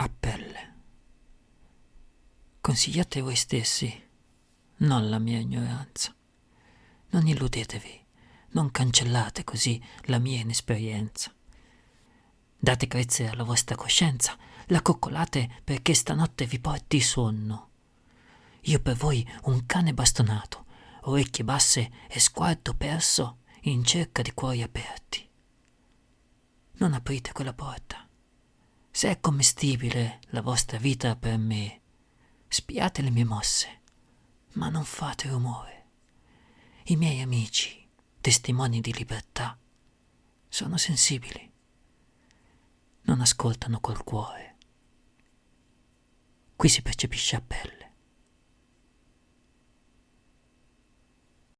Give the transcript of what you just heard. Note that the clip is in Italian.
a pelle. Consigliate voi stessi, non la mia ignoranza. Non illudetevi, non cancellate così la mia inesperienza. Date carezze alla vostra coscienza, la coccolate perché stanotte vi porti sonno. Io per voi un cane bastonato, orecchie basse e sguardo perso in cerca di cuori aperti. Non aprite quella porta. Se è commestibile la vostra vita per me, spiate le mie mosse, ma non fate rumore. I miei amici, testimoni di libertà, sono sensibili. Non ascoltano col cuore. Qui si percepisce a pelle.